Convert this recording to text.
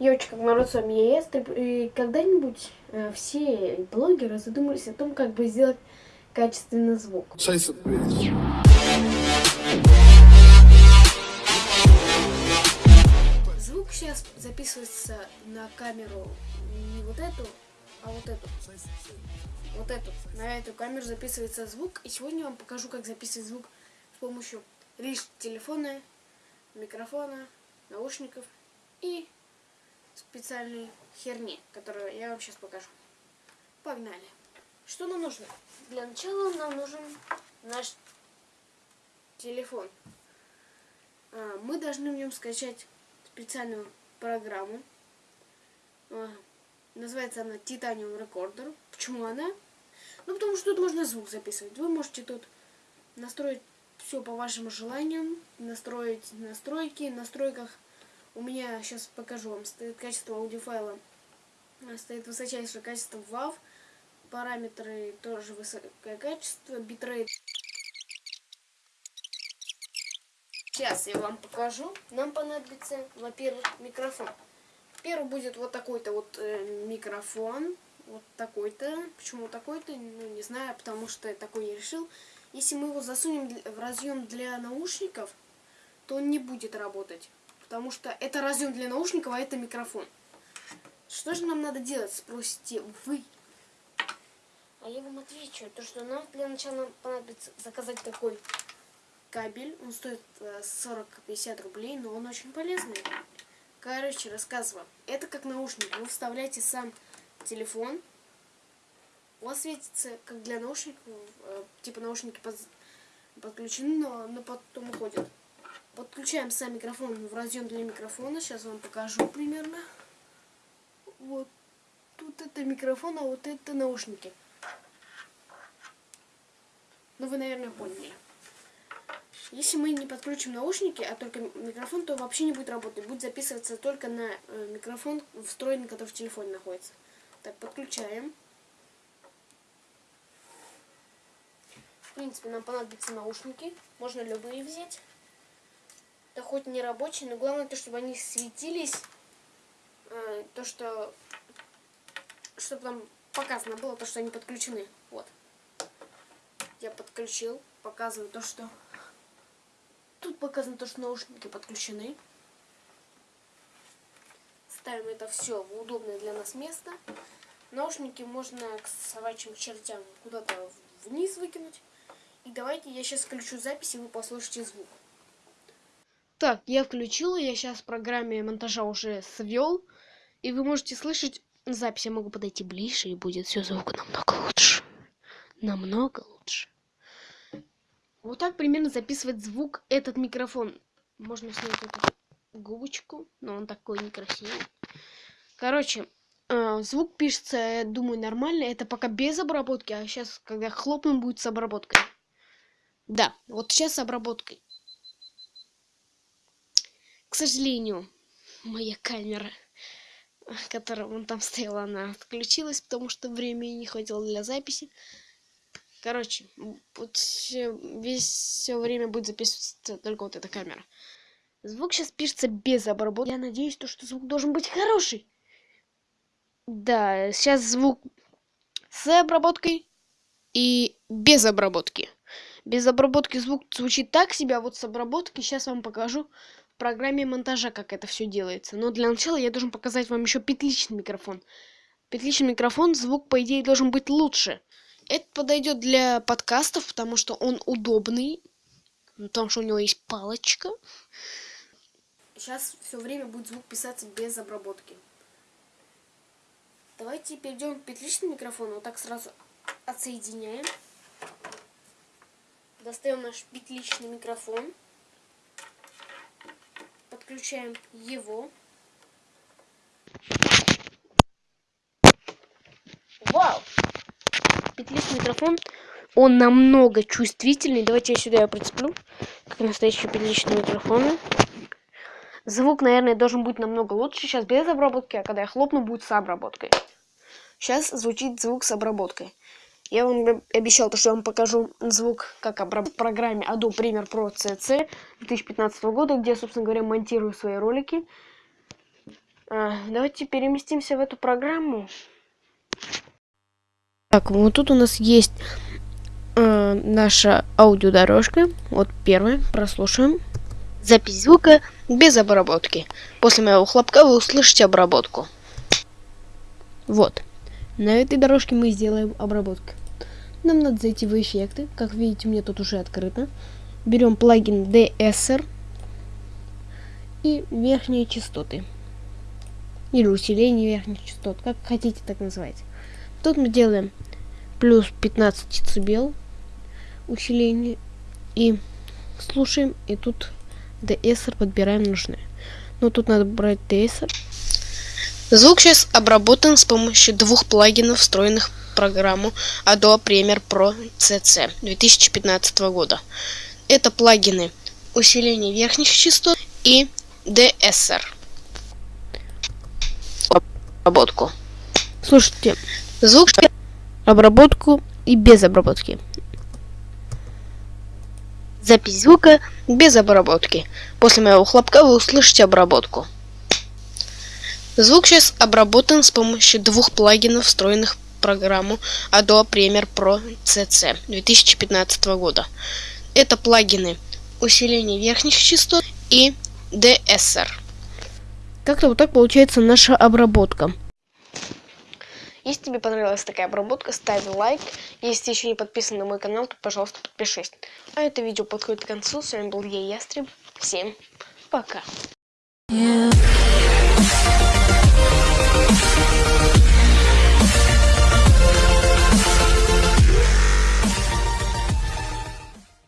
Девочка, народ с вами я Эстер. И когда-нибудь э, все блогеры задумались о том, как бы сделать качественный звук. Звук сейчас записывается на камеру не вот эту, а вот эту. Вот эту. На эту камеру записывается звук. И сегодня я вам покажу, как записывать звук с помощью лишь телефона, микрофона, наушников и специальной херни, которую я вам сейчас покажу. Погнали. Что нам нужно? Для начала нам нужен наш телефон. А, Мы должны в нем скачать специальную программу. А, Называется она Titanium Recorder. Почему она? Ну, потому что тут можно звук записывать. Вы можете тут настроить все по вашим желаниям, настроить настройки. В настройках у меня, сейчас покажу вам, стоит качество аудиофайла. А, Стоит высочайшее качество WAV. Параметры тоже высокое качество. Битрейт Сейчас я вам покажу. Нам понадобится, во-первых, микрофон. Первый будет вот такой-то вот э, микрофон. Вот такой-то. Почему такой-то? Ну, не знаю, потому что я такой я решил. Если мы его засунем в разъем для наушников, то он не будет работать. Потому что это разъем для наушников, а это микрофон. Что же нам надо делать, спросите вы? А я вам отвечу, то что нам для начала понадобится заказать такой кабель. Он стоит э, 40-50 рублей, но он очень полезный. Короче, рассказываю. Это как наушник. Вы вставляете сам телефон. У вас светится, как для наушников, э, типа наушники под- подключены, но, но потом уходят. Подключаем сам микрофон в разъем для микрофона. Сейчас вам покажу примерно. Вот тут это микрофон, а вот это наушники. Ну, вы, наверное, поняли. Если мы не подключим наушники, а только микрофон, то вообще не будет работать. Будет записываться только на э, микрофон, встроенный, который в телефоне находится. Так, подключаем. В принципе, нам понадобятся наушники. Можно любые взять. Да хоть не рабочие, но главное то, чтобы они светились. Э, то, что... Чтобы там показано было то, что они подключены. Вот. Я подключил. Показываю то, что... Тут показано то, что наушники подключены. Ставим это все в удобное для нас место. Наушники можно к собачьим чертям куда-то вниз выкинуть. И давайте я сейчас включу запись, и вы послушаете звук. Так, я включил, я сейчас в программе монтажа уже свел. И вы можете слышать запись. Я могу подойти ближе, и будет все звук намного лучше. Намного лучше. Вот так примерно записывает звук этот микрофон. Можно снять эту губочку, но он такой некрасивый. Короче, э, звук пишется, я думаю, нормально. Это пока без обработки, а сейчас, когда хлопнем, будет с обработкой. Да, вот сейчас с обработкой. К сожалению, моя камера, которая вон там стояла, она отключилась, потому что времени не хватило для записи. Короче, вот весь все время будет записываться только вот эта камера. Звук сейчас пишется без обработки. Я надеюсь, то, что звук должен быть хороший. Да, сейчас звук с обработкой и без обработки. Без обработки звук звучит так себе, а вот с обработки сейчас вам покажу программе монтажа, как это все делается. Но для начала я должен показать вам еще петличный микрофон. Петличный микрофон, звук, по идее, должен быть лучше. Это подойдет для подкастов, потому что он удобный. Потому что у него есть палочка. Сейчас все время будет звук писаться без обработки. Давайте перейдем к петличному микрофону. Вот так сразу отсоединяем. Достаем наш петличный микрофон. Подключаем его. Вау! Петличный микрофон, он намного чувствительный. Давайте я сюда его прицеплю, как настоящие петличные микрофоны. Звук, наверное, должен быть намного лучше. Сейчас без обработки, а когда я хлопну, будет с обработкой. Сейчас звучит звук с обработкой. Я вам об- обещал, то, что я вам покажу звук как в программе Adobe Premiere Pro CC 2015 года, где я, собственно говоря, монтирую свои ролики. А, давайте переместимся в эту программу. Так, вот тут у нас есть э, наша аудиодорожка. Вот первая, прослушаем. Запись звука без обработки. После моего хлопка вы услышите обработку. Вот. На этой дорожке мы сделаем обработку. Нам надо зайти в эффекты. Как видите, мне тут уже открыто. Берем плагин DSR и верхние частоты. Или усиление верхних частот, как хотите так называть. Тут мы делаем плюс 15 децибел усиление и слушаем, и тут DSR подбираем нужное. Но тут надо брать DSR. Звук сейчас обработан с помощью двух плагинов, встроенных программу Adobe Premiere Pro CC 2015 года. Это плагины усиление верхних частот и DSR. Обработку. Слушайте, Звук обработку и без обработки. Запись звука без обработки. После моего хлопка вы услышите обработку. Звук сейчас обработан с помощью двух плагинов, встроенных программу Adobe Premiere Pro CC 2015 года. Это плагины усиление верхних частот и DSR. Как-то вот так получается наша обработка. Если тебе понравилась такая обработка, ставь лайк. Если ты еще не подписан на мой канал, то, пожалуйста, подпишись. А это видео подходит к концу. С вами был я, Ястреб. Всем пока.